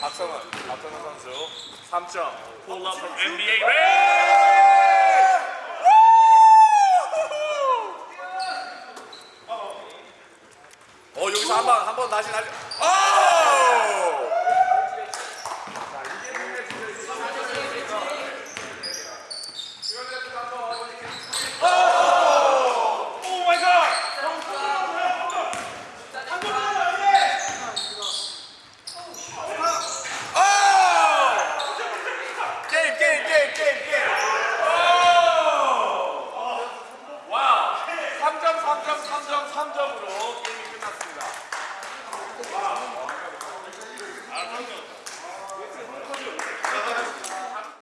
박성은 박성은 선수 3점 Pull up from NBA. Ray! 어 여기서 한번 한 번 다시 다시 오 3점, 3점, 3점, 3점으로